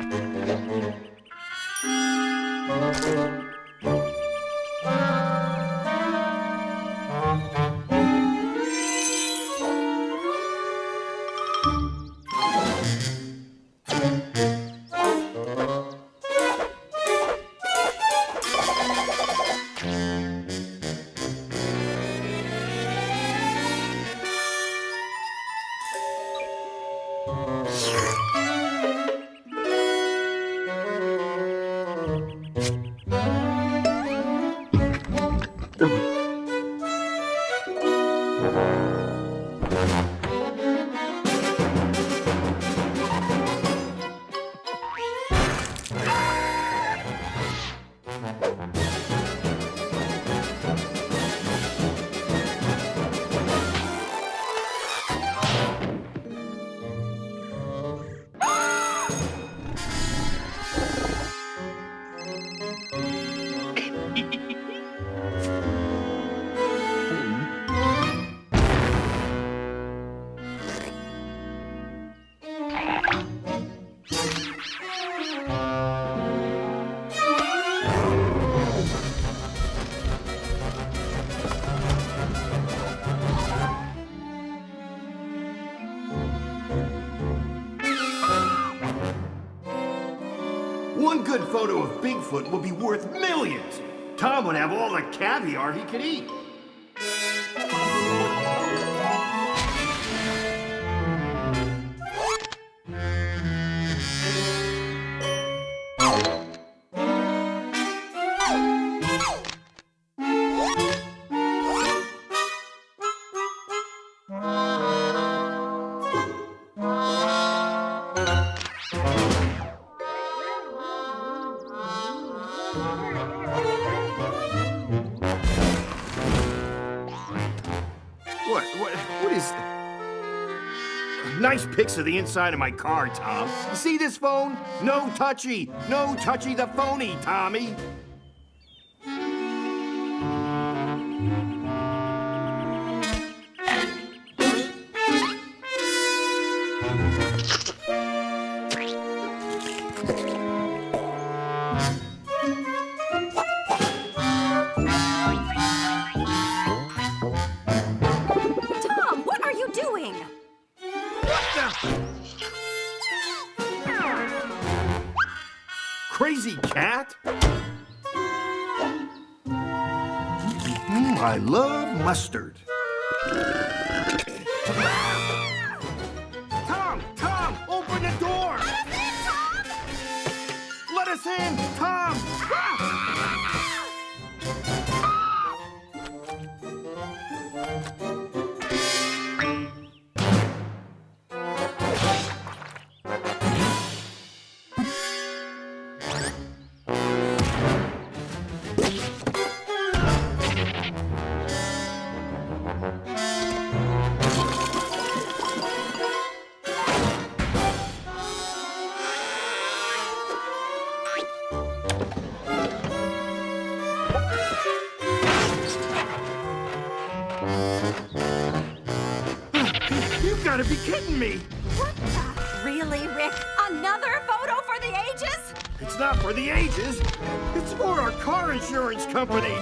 Thank you. One good photo of Bigfoot would be worth millions. Tom would have all the caviar he could eat. What, what, what is... Nice pics of the inside of my car, Tom. You see this phone? No touchy. No touchy the phony, Tommy. Crazy cat? Mm, I love mustard. Tom! Tom! Open the door! Let us in! Tom! You gotta be kidding me! What the? Really, Rick? Another photo for the ages? It's not for the ages. It's for our car insurance company.